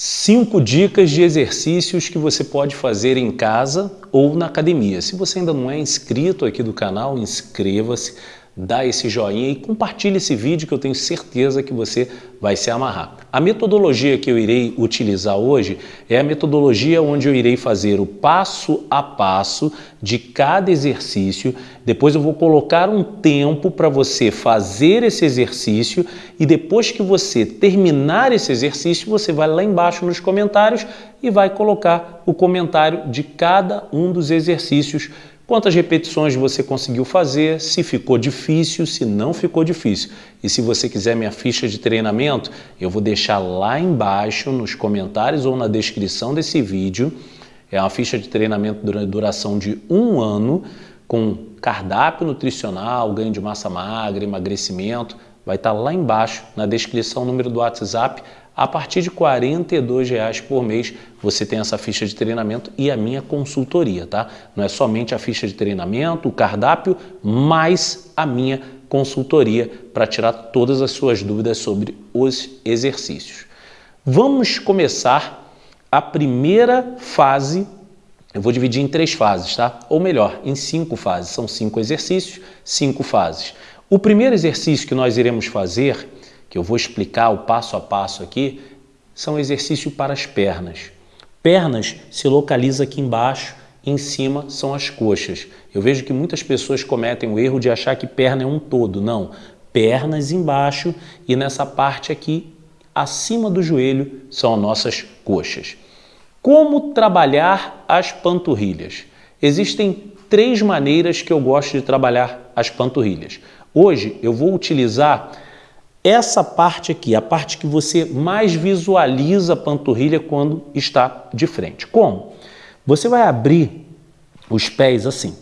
Cinco dicas de exercícios que você pode fazer em casa ou na academia. Se você ainda não é inscrito aqui do canal, inscreva-se, dá esse joinha e compartilhe esse vídeo que eu tenho certeza que você vai se amarrar. A metodologia que eu irei utilizar hoje é a metodologia onde eu irei fazer o passo a passo de cada exercício. Depois eu vou colocar um tempo para você fazer esse exercício e depois que você terminar esse exercício, você vai lá embaixo nos comentários e vai colocar o comentário de cada um dos exercícios Quantas repetições você conseguiu fazer, se ficou difícil, se não ficou difícil. E se você quiser minha ficha de treinamento, eu vou deixar lá embaixo nos comentários ou na descrição desse vídeo. É uma ficha de treinamento durante duração de um ano, com cardápio nutricional, ganho de massa magra, emagrecimento. Vai estar lá embaixo na descrição, número do WhatsApp. A partir de R$ 42,00 por mês você tem essa ficha de treinamento e a minha consultoria, tá? Não é somente a ficha de treinamento, o cardápio, mas a minha consultoria para tirar todas as suas dúvidas sobre os exercícios. Vamos começar a primeira fase, eu vou dividir em três fases, tá? Ou melhor, em cinco fases, são cinco exercícios, cinco fases. O primeiro exercício que nós iremos fazer que eu vou explicar o passo a passo aqui, são exercícios para as pernas. Pernas se localiza aqui embaixo, em cima são as coxas. Eu vejo que muitas pessoas cometem o erro de achar que perna é um todo. Não, pernas embaixo e nessa parte aqui, acima do joelho, são as nossas coxas. Como trabalhar as panturrilhas? Existem três maneiras que eu gosto de trabalhar as panturrilhas. Hoje eu vou utilizar essa parte aqui, a parte que você mais visualiza a panturrilha quando está de frente. Como? Você vai abrir os pés assim,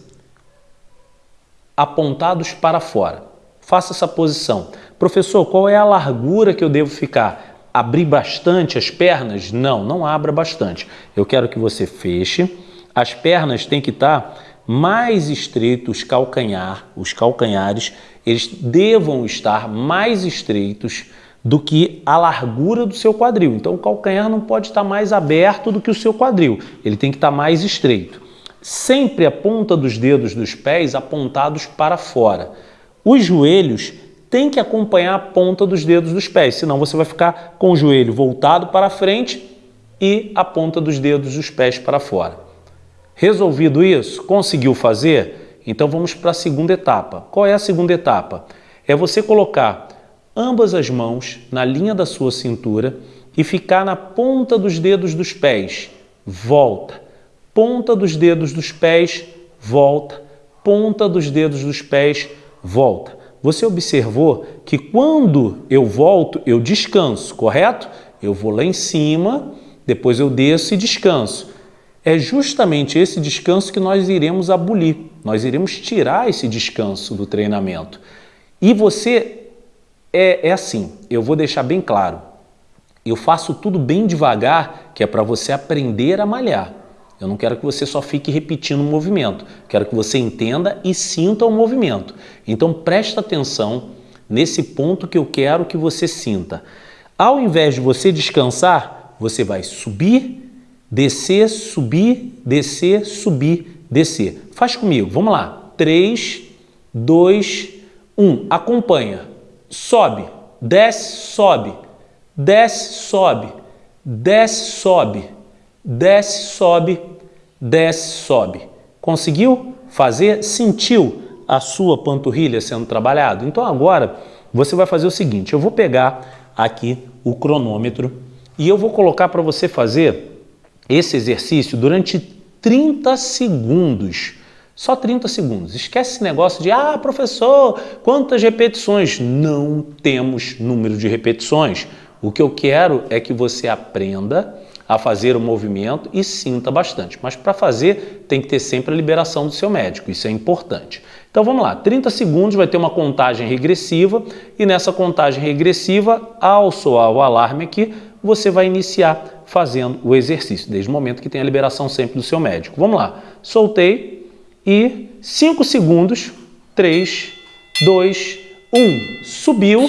apontados para fora. Faça essa posição. Professor, qual é a largura que eu devo ficar? Abrir bastante as pernas? Não, não abra bastante. Eu quero que você feche. As pernas têm que estar mais estreitos, calcanhar, os calcanhares eles devam estar mais estreitos do que a largura do seu quadril. Então o calcanhar não pode estar mais aberto do que o seu quadril, ele tem que estar mais estreito. Sempre a ponta dos dedos dos pés apontados para fora. Os joelhos têm que acompanhar a ponta dos dedos dos pés, senão você vai ficar com o joelho voltado para frente e a ponta dos dedos dos pés para fora. Resolvido isso? Conseguiu fazer? Então vamos para a segunda etapa. Qual é a segunda etapa? É você colocar ambas as mãos na linha da sua cintura e ficar na ponta dos dedos dos pés. Volta. Ponta dos dedos dos pés, volta. Ponta dos dedos dos pés, volta. Você observou que quando eu volto, eu descanso, correto? Eu vou lá em cima, depois eu desço e descanso. É justamente esse descanso que nós iremos abolir. Nós iremos tirar esse descanso do treinamento. E você é, é assim, eu vou deixar bem claro. Eu faço tudo bem devagar, que é para você aprender a malhar. Eu não quero que você só fique repetindo o movimento. Quero que você entenda e sinta o movimento. Então presta atenção nesse ponto que eu quero que você sinta. Ao invés de você descansar, você vai subir Descer, subir, descer, subir, descer. Faz comigo, vamos lá. 3, 2, 1. Acompanha. Sobe, desce, sobe, desce, sobe, desce, sobe, desce, sobe, desce, sobe. Conseguiu fazer? Sentiu a sua panturrilha sendo trabalhado? Então agora você vai fazer o seguinte, eu vou pegar aqui o cronômetro e eu vou colocar para você fazer esse exercício durante 30 segundos. Só 30 segundos. Esquece esse negócio de, ah, professor, quantas repetições? Não temos número de repetições. O que eu quero é que você aprenda a fazer o movimento e sinta bastante. Mas para fazer, tem que ter sempre a liberação do seu médico, isso é importante. Então vamos lá, 30 segundos vai ter uma contagem regressiva e nessa contagem regressiva, ao soar o alarme aqui, você vai iniciar fazendo o exercício, desde o momento que tem a liberação sempre do seu médico. Vamos lá, soltei e 5 segundos, 3, 2, 1, subiu,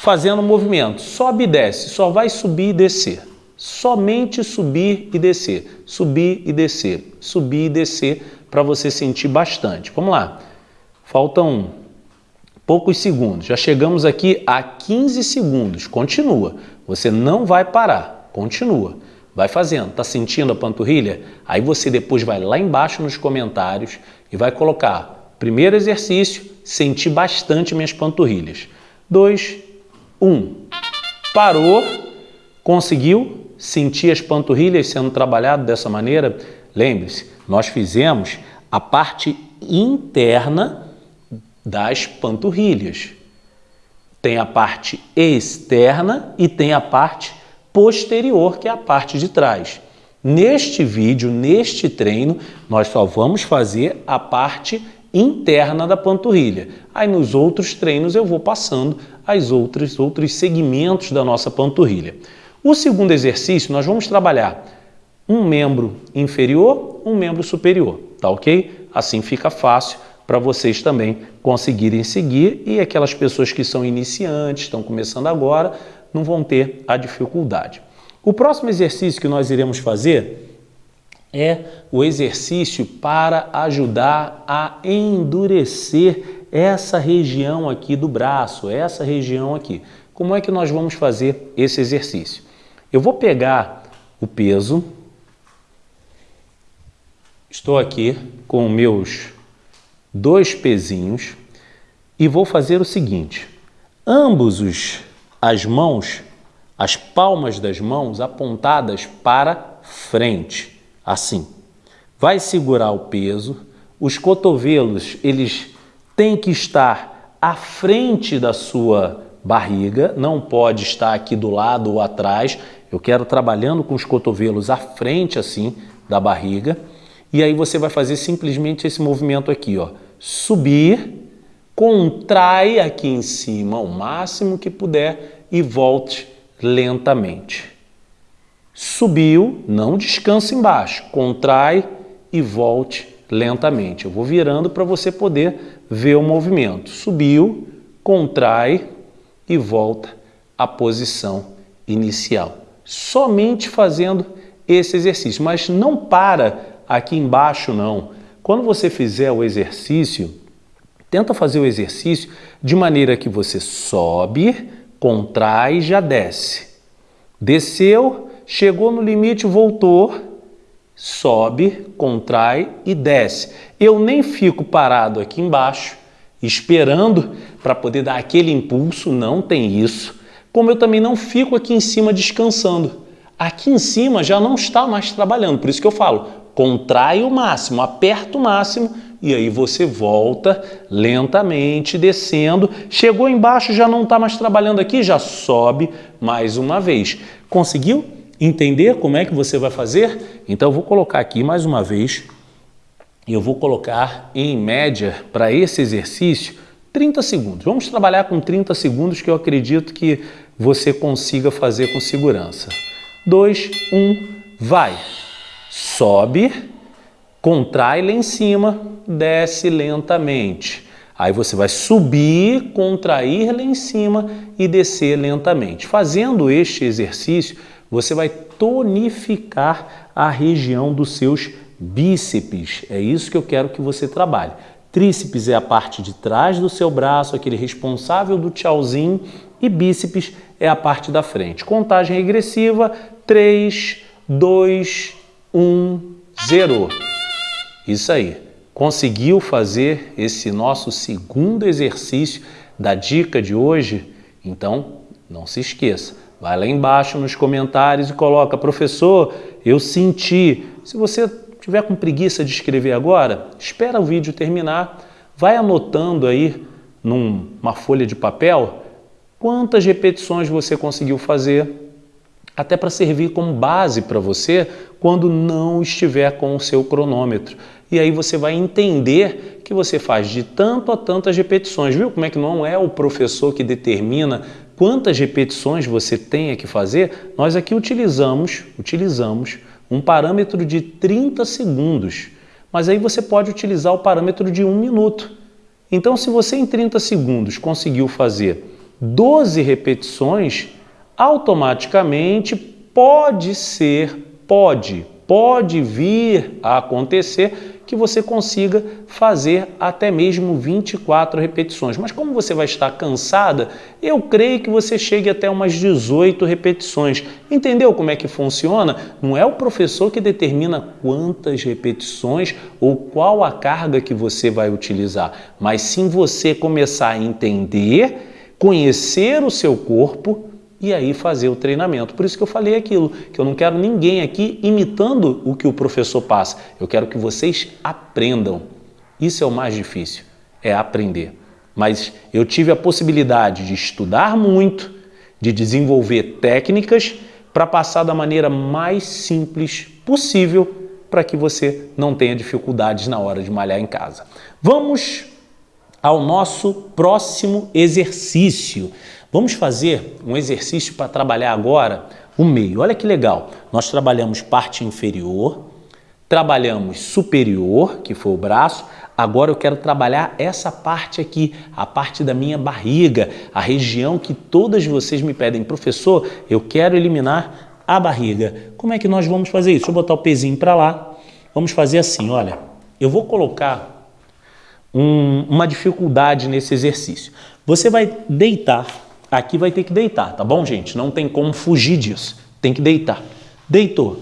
fazendo o movimento, sobe e desce, só vai subir e descer, Somente subir e descer, subir e descer, subir e descer para você sentir bastante. Vamos lá. Faltam poucos segundos. Já chegamos aqui a 15 segundos. Continua. Você não vai parar. Continua. Vai fazendo. Tá sentindo a panturrilha? Aí você depois vai lá embaixo nos comentários e vai colocar primeiro exercício, sentir bastante minhas panturrilhas. 2, 1. Parou. Conseguiu sentir as panturrilhas sendo trabalhado dessa maneira? Lembre-se, nós fizemos a parte interna das panturrilhas. Tem a parte externa e tem a parte posterior, que é a parte de trás. Neste vídeo, neste treino, nós só vamos fazer a parte interna da panturrilha. Aí nos outros treinos eu vou passando as outras outros segmentos da nossa panturrilha. O segundo exercício nós vamos trabalhar um membro inferior, um membro superior, tá ok? Assim fica fácil para vocês também conseguirem seguir e aquelas pessoas que são iniciantes, estão começando agora, não vão ter a dificuldade. O próximo exercício que nós iremos fazer é o exercício para ajudar a endurecer essa região aqui do braço, essa região aqui. Como é que nós vamos fazer esse exercício? Eu vou pegar o peso, estou aqui com meus dois pezinhos e vou fazer o seguinte, ambos os, as mãos, as palmas das mãos apontadas para frente, assim. Vai segurar o peso, os cotovelos, eles têm que estar à frente da sua barriga, não pode estar aqui do lado ou atrás, eu quero trabalhando com os cotovelos à frente assim da barriga, e aí você vai fazer simplesmente esse movimento aqui, ó subir, contrai aqui em cima o máximo que puder e volte lentamente. Subiu, não descansa embaixo, contrai e volte lentamente. Eu vou virando para você poder ver o movimento. Subiu, contrai e volta à posição inicial. Somente fazendo esse exercício, mas não para aqui embaixo não. Quando você fizer o exercício, tenta fazer o exercício de maneira que você sobe, contrai e já desce. Desceu, chegou no limite, voltou, sobe, contrai e desce. Eu nem fico parado aqui embaixo, esperando para poder dar aquele impulso, não tem isso. Como eu também não fico aqui em cima descansando. Aqui em cima já não está mais trabalhando, por isso que eu falo, contrai o máximo, aperta o máximo e aí você volta lentamente descendo. Chegou embaixo, já não está mais trabalhando aqui, já sobe mais uma vez. Conseguiu entender como é que você vai fazer? Então eu vou colocar aqui mais uma vez e eu vou colocar em média para esse exercício 30 segundos. Vamos trabalhar com 30 segundos que eu acredito que você consiga fazer com segurança. 2, 1, vai! Sobe, contrai lá em cima, desce lentamente. Aí você vai subir, contrair lá em cima e descer lentamente. Fazendo este exercício, você vai tonificar a região dos seus bíceps. É isso que eu quero que você trabalhe. Tríceps é a parte de trás do seu braço, aquele responsável do tchauzinho, e bíceps é a parte da frente. Contagem regressiva, 3, 2, 1, 0. Isso aí. Conseguiu fazer esse nosso segundo exercício da dica de hoje? Então, não se esqueça. Vai lá embaixo nos comentários e coloca, professor, eu senti. Se você tiver com preguiça de escrever agora, espera o vídeo terminar, vai anotando aí numa folha de papel quantas repetições você conseguiu fazer, até para servir como base para você quando não estiver com o seu cronômetro. E aí você vai entender que você faz de tanto a tantas repetições. Viu como é que não é o professor que determina quantas repetições você tem que fazer? Nós aqui utilizamos, utilizamos um parâmetro de 30 segundos, mas aí você pode utilizar o parâmetro de um minuto. Então, se você em 30 segundos conseguiu fazer 12 repetições, automaticamente pode ser, pode, pode vir a acontecer que você consiga fazer até mesmo 24 repetições. Mas como você vai estar cansada, eu creio que você chegue até umas 18 repetições. Entendeu como é que funciona? Não é o professor que determina quantas repetições ou qual a carga que você vai utilizar, mas sim você começar a entender, conhecer o seu corpo, e aí fazer o treinamento. Por isso que eu falei aquilo, que eu não quero ninguém aqui imitando o que o professor passa. Eu quero que vocês aprendam. Isso é o mais difícil, é aprender. Mas eu tive a possibilidade de estudar muito, de desenvolver técnicas para passar da maneira mais simples possível para que você não tenha dificuldades na hora de malhar em casa. Vamos ao nosso próximo exercício. Vamos fazer um exercício para trabalhar agora o meio. Olha que legal. Nós trabalhamos parte inferior, trabalhamos superior, que foi o braço. Agora eu quero trabalhar essa parte aqui, a parte da minha barriga, a região que todas vocês me pedem. Professor, eu quero eliminar a barriga. Como é que nós vamos fazer isso? Deixa eu botar o pezinho para lá. Vamos fazer assim, olha. Eu vou colocar um, uma dificuldade nesse exercício. Você vai deitar Aqui vai ter que deitar, tá bom, gente? Não tem como fugir disso. Tem que deitar. Deitou.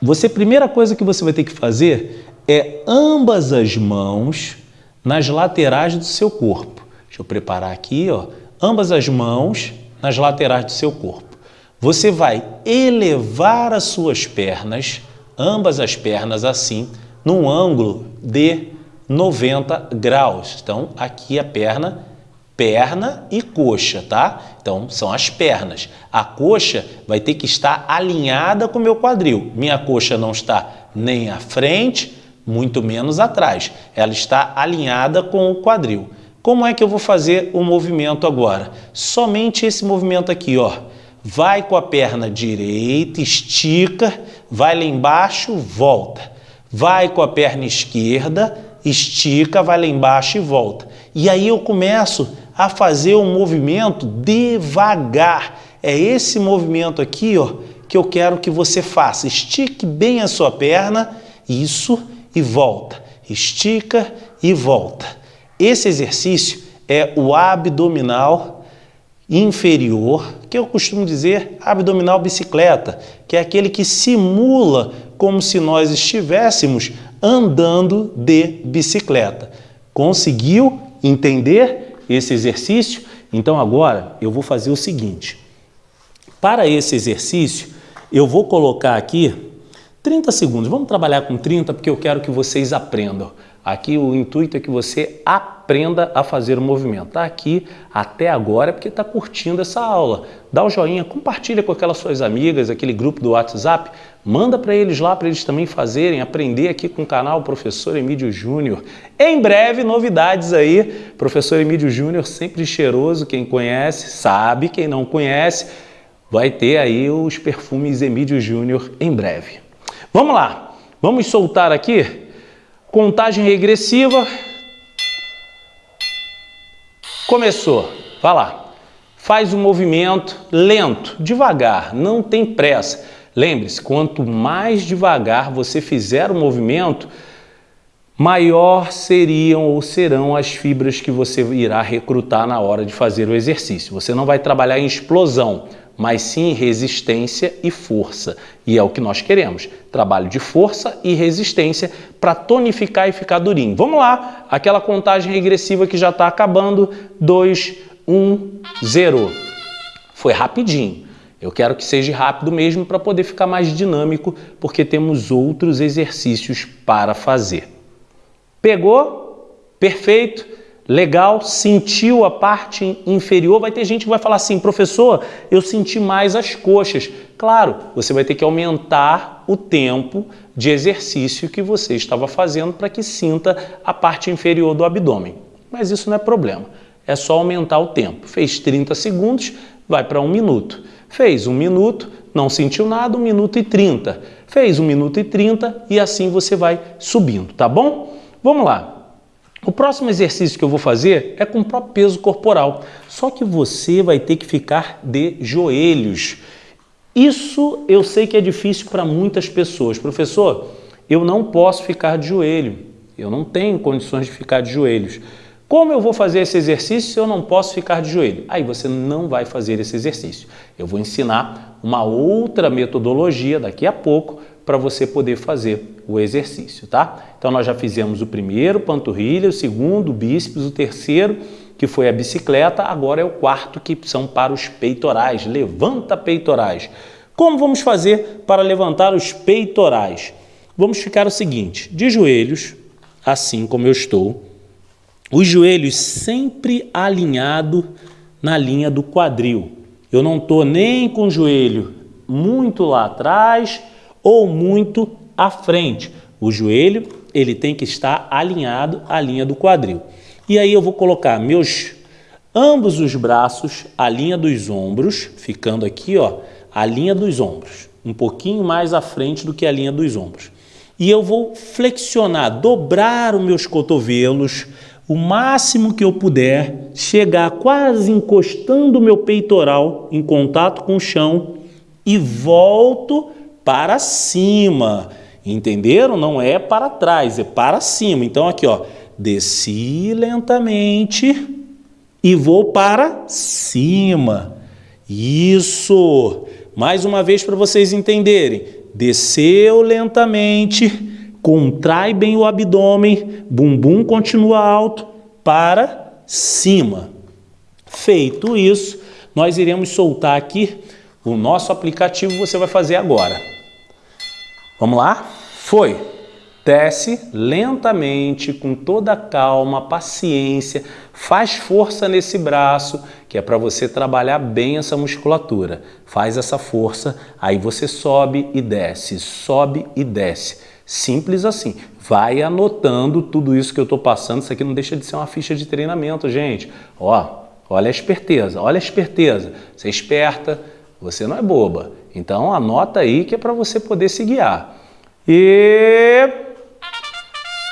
Você, primeira coisa que você vai ter que fazer é ambas as mãos nas laterais do seu corpo. Deixa eu preparar aqui, ó. Ambas as mãos nas laterais do seu corpo. Você vai elevar as suas pernas, ambas as pernas assim, num ângulo de 90 graus. Então, aqui a perna perna e coxa, tá? Então, são as pernas. A coxa vai ter que estar alinhada com o meu quadril. Minha coxa não está nem à frente, muito menos atrás. Ela está alinhada com o quadril. Como é que eu vou fazer o movimento agora? Somente esse movimento aqui, ó. Vai com a perna direita, estica, vai lá embaixo, volta. Vai com a perna esquerda, estica, vai lá embaixo e volta. E aí eu começo a fazer um movimento devagar. É esse movimento aqui ó, que eu quero que você faça. Estique bem a sua perna, isso, e volta. Estica e volta. Esse exercício é o abdominal inferior, que eu costumo dizer abdominal bicicleta, que é aquele que simula como se nós estivéssemos andando de bicicleta. Conseguiu entender? Esse exercício? Então agora eu vou fazer o seguinte. Para esse exercício, eu vou colocar aqui 30 segundos. Vamos trabalhar com 30 porque eu quero que vocês aprendam. Aqui o intuito é que você aprenda a fazer o movimento. Está aqui até agora é porque está curtindo essa aula. Dá o joinha, compartilha com aquelas suas amigas, aquele grupo do WhatsApp. Manda para eles lá, para eles também fazerem, aprender aqui com o canal Professor Emílio Júnior. Em breve, novidades aí. Professor Emílio Júnior, sempre cheiroso. Quem conhece, sabe. Quem não conhece, vai ter aí os perfumes Emílio Júnior em breve. Vamos lá. Vamos soltar aqui Contagem regressiva. Começou. Vai lá. Faz um movimento lento, devagar, não tem pressa. Lembre-se, quanto mais devagar você fizer o movimento, maior seriam ou serão as fibras que você irá recrutar na hora de fazer o exercício. Você não vai trabalhar em explosão, mas sim resistência e força. E é o que nós queremos, trabalho de força e resistência para tonificar e ficar durinho. Vamos lá, aquela contagem regressiva que já está acabando, 2, 1, 0. Foi rapidinho. Eu quero que seja rápido mesmo para poder ficar mais dinâmico, porque temos outros exercícios para fazer. Pegou? Perfeito legal, sentiu a parte inferior, vai ter gente que vai falar assim, professor, eu senti mais as coxas. Claro, você vai ter que aumentar o tempo de exercício que você estava fazendo para que sinta a parte inferior do abdômen. Mas isso não é problema, é só aumentar o tempo. Fez 30 segundos, vai para um minuto. Fez um minuto, não sentiu nada, um minuto e 30. Fez um minuto e 30 e assim você vai subindo, tá bom? Vamos lá. O próximo exercício que eu vou fazer é com o próprio peso corporal, só que você vai ter que ficar de joelhos. Isso eu sei que é difícil para muitas pessoas. Professor, eu não posso ficar de joelho. Eu não tenho condições de ficar de joelhos. Como eu vou fazer esse exercício se eu não posso ficar de joelho? Aí você não vai fazer esse exercício. Eu vou ensinar uma outra metodologia daqui a pouco para você poder fazer o exercício, tá? Então nós já fizemos o primeiro, panturrilha, o segundo, bíceps, o terceiro, que foi a bicicleta, agora é o quarto, que são para os peitorais. Levanta peitorais. Como vamos fazer para levantar os peitorais? Vamos ficar o seguinte, de joelhos, assim como eu estou, os joelhos sempre alinhado na linha do quadril. Eu não estou nem com o joelho muito lá atrás ou muito à frente. O joelho ele tem que estar alinhado à linha do quadril. E aí eu vou colocar meus ambos os braços à linha dos ombros, ficando aqui, ó, a linha dos ombros, um pouquinho mais à frente do que a linha dos ombros. E eu vou flexionar, dobrar os meus cotovelos o máximo que eu puder, chegar quase encostando o meu peitoral em contato com o chão e volto para cima. Entenderam? Não é para trás, é para cima. Então aqui, ó, desci lentamente e vou para cima. Isso. Mais uma vez para vocês entenderem. Desceu lentamente, contrai bem o abdômen, bumbum continua alto para cima. Feito isso, nós iremos soltar aqui o nosso aplicativo, você vai fazer agora. Vamos lá? Foi. Desce lentamente, com toda calma, paciência, faz força nesse braço, que é para você trabalhar bem essa musculatura. Faz essa força, aí você sobe e desce, sobe e desce. Simples assim. Vai anotando tudo isso que eu estou passando. Isso aqui não deixa de ser uma ficha de treinamento, gente. Ó, olha a esperteza, olha a esperteza. Você é esperta, você não é boba. Então anota aí que é para você poder se guiar. E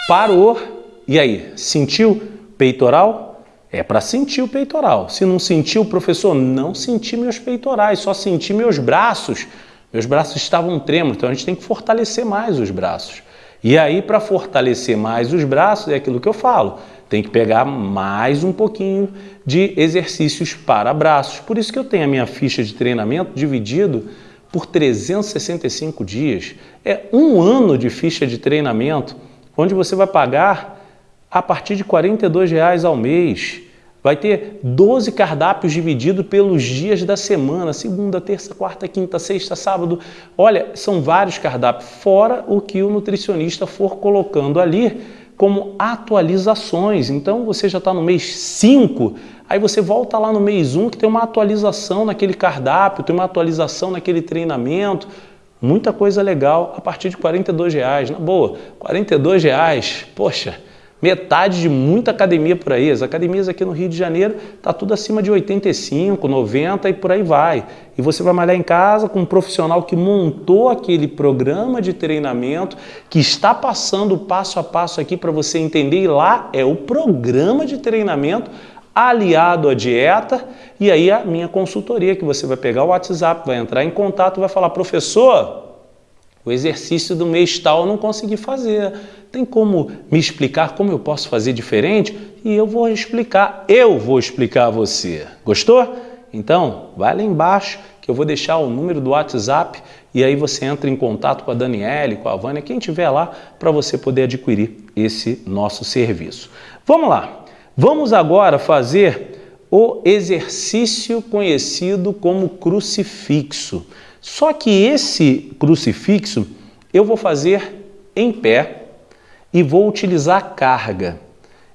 parou. E aí, sentiu peitoral? É para sentir o peitoral. Se não sentiu, professor, não senti meus peitorais, só senti meus braços. Meus braços estavam trêmulos, então a gente tem que fortalecer mais os braços. E aí, para fortalecer mais os braços, é aquilo que eu falo, tem que pegar mais um pouquinho de exercícios para braços. Por isso que eu tenho a minha ficha de treinamento dividido por 365 dias. É um ano de ficha de treinamento, onde você vai pagar a partir de 42 reais ao mês. Vai ter 12 cardápios divididos pelos dias da semana, segunda, terça, quarta, quinta, sexta, sábado. Olha, são vários cardápios, fora o que o nutricionista for colocando ali como atualizações. Então você já está no mês 5, aí você volta lá no mês 1 um, que tem uma atualização naquele cardápio, tem uma atualização naquele treinamento. Muita coisa legal a partir de R$ reais, na boa, R$ reais, poxa, metade de muita academia por aí. As academias aqui no Rio de Janeiro tá tudo acima de 85, 90 e por aí vai. E você vai malhar em casa com um profissional que montou aquele programa de treinamento, que está passando passo a passo aqui para você entender. E lá é o programa de treinamento aliado à dieta e aí a minha consultoria, que você vai pegar o WhatsApp, vai entrar em contato, vai falar, professor, o exercício do mês tal eu não consegui fazer. Tem como me explicar como eu posso fazer diferente? E eu vou explicar, eu vou explicar a você. Gostou? Então, vai lá embaixo que eu vou deixar o número do WhatsApp e aí você entra em contato com a Daniele, com a Vânia, quem tiver lá, para você poder adquirir esse nosso serviço. Vamos lá. Vamos agora fazer o exercício conhecido como crucifixo. Só que esse crucifixo eu vou fazer em pé e vou utilizar carga.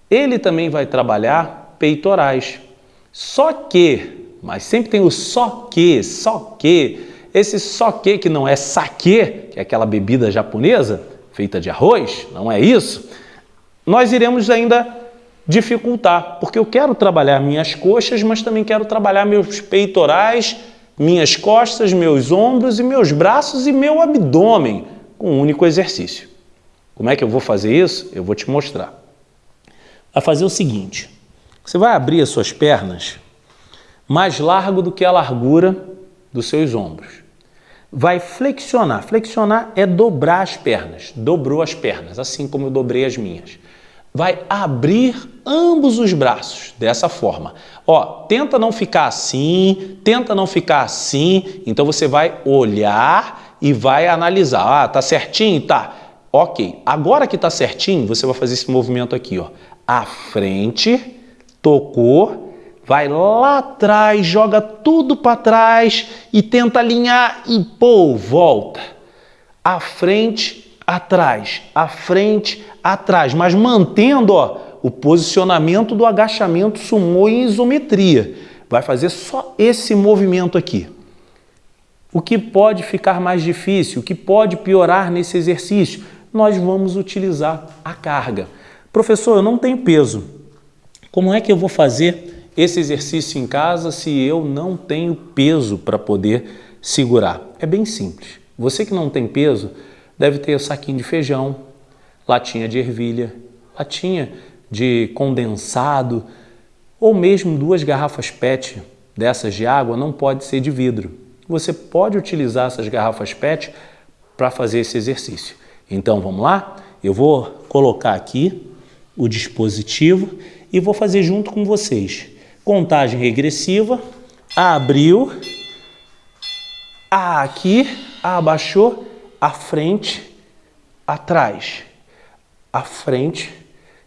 Ele também vai trabalhar peitorais. Só que, mas sempre tem o só que, só que, esse só que que não é saque, que é aquela bebida japonesa feita de arroz, não é isso? Nós iremos ainda dificultar, porque eu quero trabalhar minhas coxas, mas também quero trabalhar meus peitorais minhas costas, meus ombros e meus braços e meu abdômen com um único exercício. Como é que eu vou fazer isso? Eu vou te mostrar. Vai fazer o seguinte, você vai abrir as suas pernas mais largo do que a largura dos seus ombros. vai flexionar. Flexionar é dobrar as pernas. Dobrou as pernas, assim como eu dobrei as minhas. Vai abrir ambos os braços, dessa forma. Ó, tenta não ficar assim, tenta não ficar assim. Então você vai olhar e vai analisar. Ah, tá certinho? Tá. Ok. Agora que tá certinho, você vai fazer esse movimento aqui, ó. À frente, tocou, vai lá atrás, joga tudo para trás e tenta alinhar e pô, volta. À frente, atrás, à frente, atrás, mas mantendo ó, o posicionamento do agachamento sumô em isometria. Vai fazer só esse movimento aqui. O que pode ficar mais difícil, o que pode piorar nesse exercício? Nós vamos utilizar a carga. Professor, eu não tenho peso. Como é que eu vou fazer esse exercício em casa se eu não tenho peso para poder segurar? É bem simples. Você que não tem peso deve ter saquinho de feijão, latinha de ervilha, latinha de condensado ou mesmo duas garrafas PET dessas de água não pode ser de vidro. Você pode utilizar essas garrafas PET para fazer esse exercício. Então vamos lá? Eu vou colocar aqui o dispositivo e vou fazer junto com vocês. Contagem regressiva, abriu, aqui, abaixou, à frente, atrás, à frente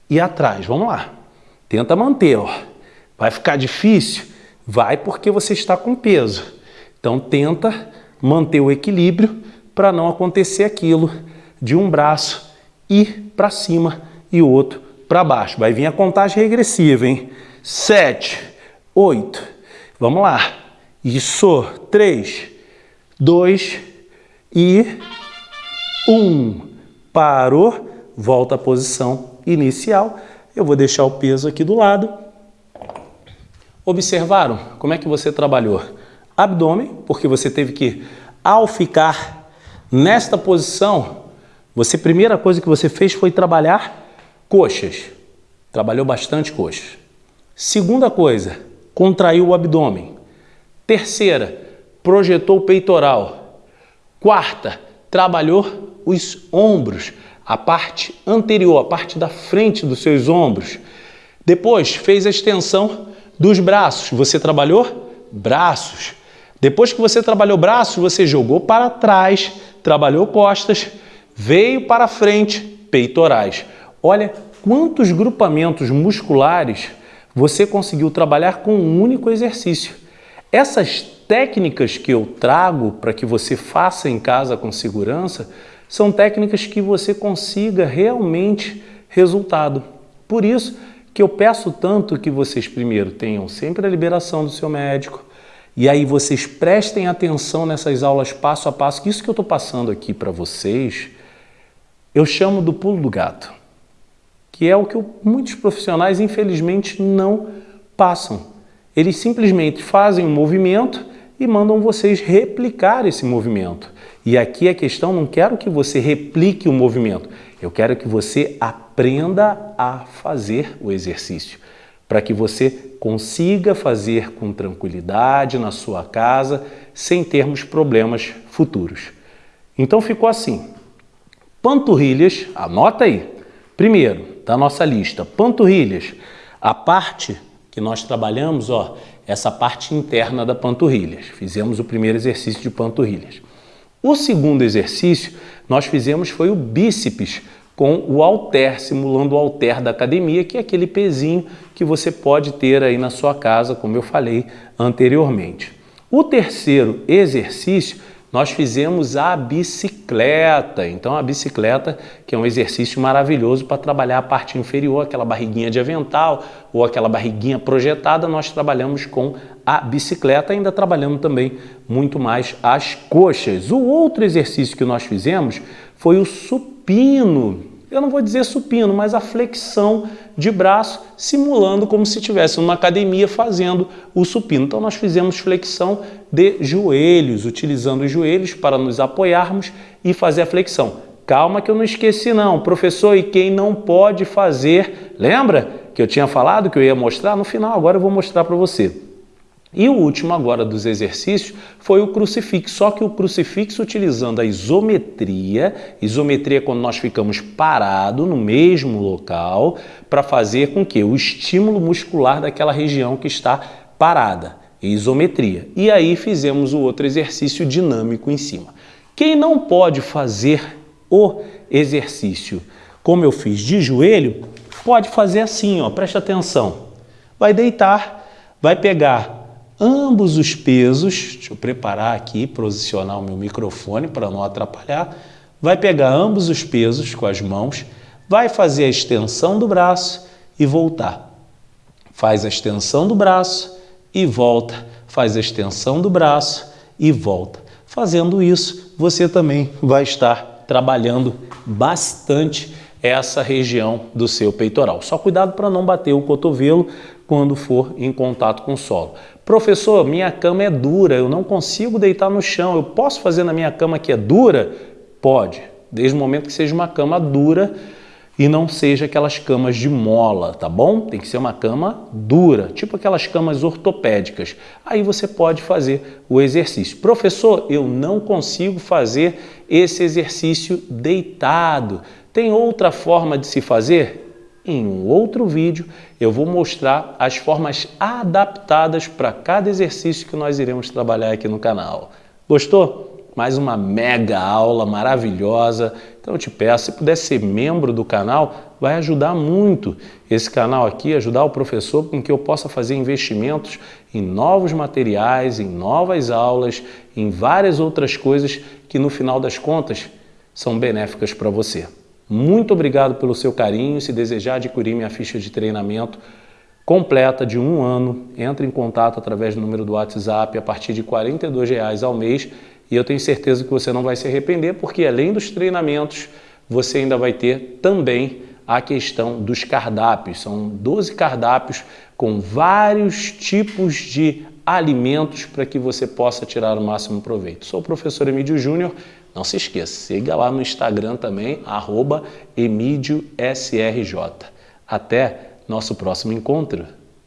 e atrás. Vamos lá. Tenta manter, ó. Vai ficar difícil? Vai porque você está com peso. Então tenta manter o equilíbrio para não acontecer aquilo de um braço ir para cima e o outro para baixo. Vai vir a contagem regressiva, hein? Sete, oito, vamos lá. Isso, três, dois e um. Parou, volta à posição inicial. Eu vou deixar o peso aqui do lado. Observaram como é que você trabalhou? Abdômen, porque você teve que, ao ficar nesta posição, você, primeira coisa que você fez foi trabalhar coxas. Trabalhou bastante coxas. Segunda coisa, contraiu o abdômen. Terceira, projetou o peitoral. Quarta, trabalhou os ombros, a parte anterior, a parte da frente dos seus ombros. Depois, fez a extensão dos braços. Você trabalhou braços. Depois que você trabalhou braços, você jogou para trás, trabalhou costas, veio para frente, peitorais. Olha quantos grupamentos musculares você conseguiu trabalhar com um único exercício. Essas técnicas que eu trago para que você faça em casa com segurança são técnicas que você consiga realmente resultado. Por isso que eu peço tanto que vocês primeiro tenham sempre a liberação do seu médico e aí vocês prestem atenção nessas aulas passo a passo, que isso que eu estou passando aqui para vocês, eu chamo do pulo do gato que é o que muitos profissionais, infelizmente, não passam. Eles simplesmente fazem um movimento e mandam vocês replicar esse movimento. E aqui a questão, não quero que você replique o movimento, eu quero que você aprenda a fazer o exercício, para que você consiga fazer com tranquilidade na sua casa, sem termos problemas futuros. Então ficou assim, panturrilhas, anota aí, primeiro, da nossa lista. Panturrilhas, a parte que nós trabalhamos, ó, essa parte interna da panturrilhas. Fizemos o primeiro exercício de panturrilhas. O segundo exercício nós fizemos foi o bíceps com o halter, simulando o halter da academia, que é aquele pezinho que você pode ter aí na sua casa, como eu falei anteriormente. O terceiro exercício nós fizemos a bicicleta. Então a bicicleta, que é um exercício maravilhoso para trabalhar a parte inferior, aquela barriguinha de avental ou aquela barriguinha projetada, nós trabalhamos com a bicicleta, ainda trabalhando também muito mais as coxas. O outro exercício que nós fizemos foi o supino eu não vou dizer supino, mas a flexão de braço, simulando como se estivesse numa academia fazendo o supino. Então nós fizemos flexão de joelhos, utilizando os joelhos para nos apoiarmos e fazer a flexão. Calma que eu não esqueci não, professor, e quem não pode fazer, lembra que eu tinha falado que eu ia mostrar? No final agora eu vou mostrar para você. E o último agora dos exercícios foi o crucifixo, só que o crucifixo utilizando a isometria, isometria quando nós ficamos parados no mesmo local, para fazer com que o estímulo muscular daquela região que está parada, isometria. E aí fizemos o outro exercício dinâmico em cima. Quem não pode fazer o exercício como eu fiz de joelho, pode fazer assim, ó, preste atenção. Vai deitar, vai pegar ambos os pesos, deixa eu preparar aqui, posicionar o meu microfone para não atrapalhar, vai pegar ambos os pesos com as mãos, vai fazer a extensão do braço e voltar. Faz a extensão do braço e volta, faz a extensão do braço e volta. Fazendo isso, você também vai estar trabalhando bastante essa região do seu peitoral. Só cuidado para não bater o cotovelo quando for em contato com o solo. Professor, minha cama é dura, eu não consigo deitar no chão, eu posso fazer na minha cama que é dura? Pode, desde o momento que seja uma cama dura e não seja aquelas camas de mola, tá bom? Tem que ser uma cama dura, tipo aquelas camas ortopédicas. Aí você pode fazer o exercício. Professor, eu não consigo fazer esse exercício deitado. Tem outra forma de se fazer? Em um outro vídeo eu vou mostrar as formas adaptadas para cada exercício que nós iremos trabalhar aqui no canal. Gostou? Mais uma mega aula maravilhosa. Então eu te peço, se puder ser membro do canal, vai ajudar muito esse canal aqui, ajudar o professor com que eu possa fazer investimentos em novos materiais, em novas aulas, em várias outras coisas que no final das contas são benéficas para você. Muito obrigado pelo seu carinho. Se desejar adquirir minha ficha de treinamento completa de um ano, entre em contato através do número do WhatsApp a partir de R$ 42,00 ao mês e eu tenho certeza que você não vai se arrepender porque além dos treinamentos, você ainda vai ter também a questão dos cardápios. São 12 cardápios com vários tipos de alimentos para que você possa tirar o máximo proveito. Sou o professor Emílio Júnior não se esqueça, siga lá no Instagram também, arroba Até nosso próximo encontro.